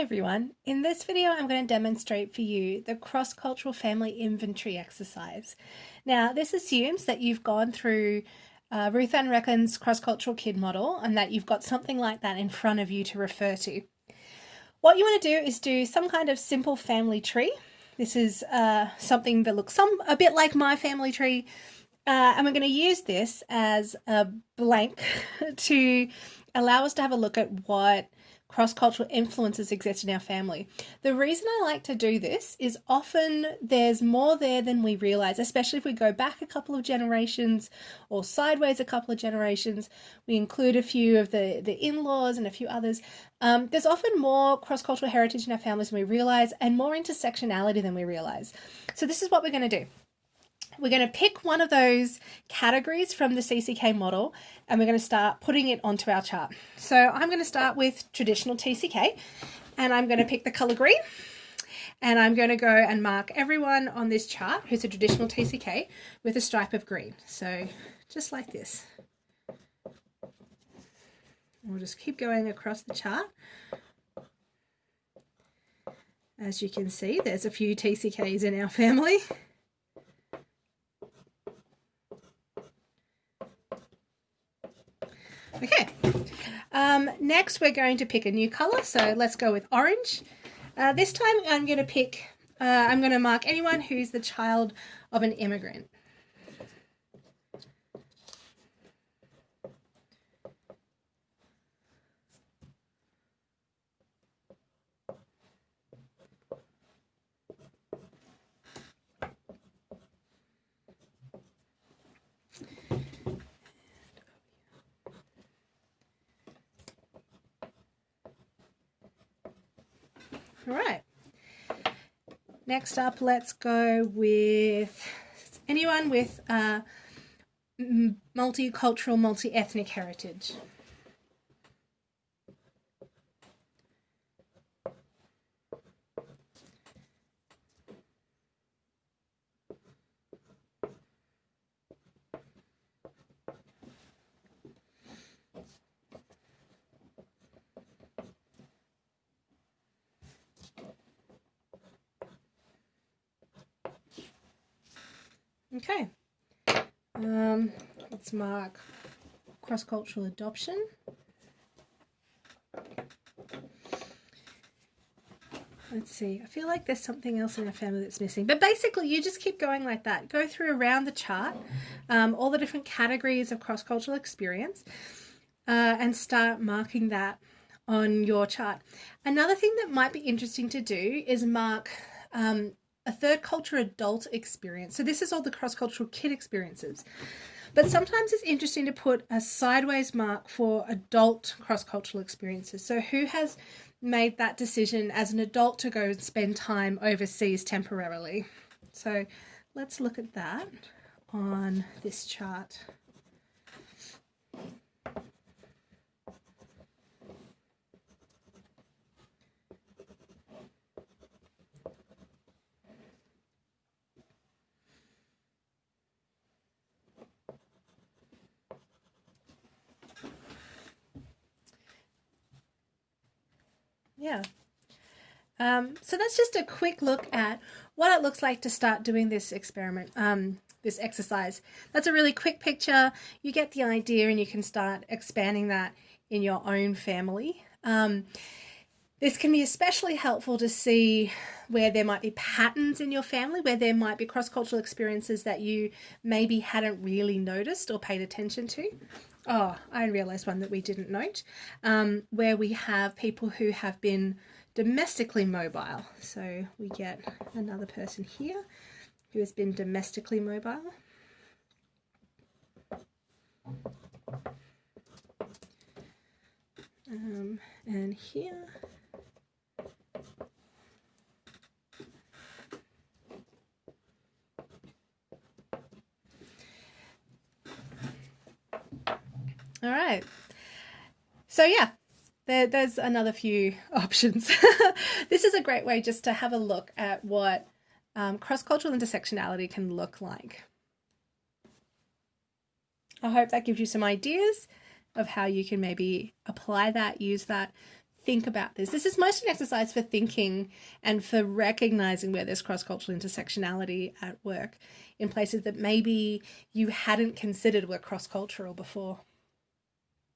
everyone. In this video I'm going to demonstrate for you the cross-cultural family inventory exercise. Now this assumes that you've gone through uh, Ruth Van Reken's cross-cultural kid model and that you've got something like that in front of you to refer to. What you want to do is do some kind of simple family tree. This is uh, something that looks some a bit like my family tree uh, and we're going to use this as a blank to allow us to have a look at what cross-cultural influences exist in our family. The reason I like to do this is often there's more there than we realize, especially if we go back a couple of generations or sideways a couple of generations. We include a few of the, the in-laws and a few others. Um, there's often more cross-cultural heritage in our families than we realize and more intersectionality than we realize. So this is what we're going to do we're going to pick one of those categories from the CCK model and we're going to start putting it onto our chart. So I'm going to start with traditional TCK and I'm going to pick the color green and I'm going to go and mark everyone on this chart who's a traditional TCK with a stripe of green. So just like this. We'll just keep going across the chart. As you can see, there's a few TCKs in our family. Okay, um, next we're going to pick a new colour, so let's go with orange. Uh, this time I'm going to pick, uh, I'm going to mark anyone who's the child of an immigrant. All right. Next up, let's go with anyone with uh, multicultural, multi-ethnic heritage. Okay, um, let's mark cross-cultural adoption. Let's see, I feel like there's something else in our family that's missing. But basically, you just keep going like that. Go through around the chart, um, all the different categories of cross-cultural experience, uh, and start marking that on your chart. Another thing that might be interesting to do is mark um, a third culture adult experience. So this is all the cross-cultural kid experiences. But sometimes it's interesting to put a sideways mark for adult cross-cultural experiences. So who has made that decision as an adult to go and spend time overseas temporarily? So let's look at that on this chart. Yeah. Um, so that's just a quick look at what it looks like to start doing this experiment, um, this exercise. That's a really quick picture. You get the idea and you can start expanding that in your own family. Um, this can be especially helpful to see where there might be patterns in your family, where there might be cross-cultural experiences that you maybe hadn't really noticed or paid attention to. Oh, I realised one that we didn't note, um, where we have people who have been domestically mobile. So we get another person here who has been domestically mobile. Um, and here All right. So yeah, there, there's another few options. this is a great way just to have a look at what um, cross-cultural intersectionality can look like. I hope that gives you some ideas of how you can maybe apply that, use that, think about this. This is mostly an exercise for thinking and for recognizing where there's cross cultural intersectionality at work in places that maybe you hadn't considered were cross cultural before.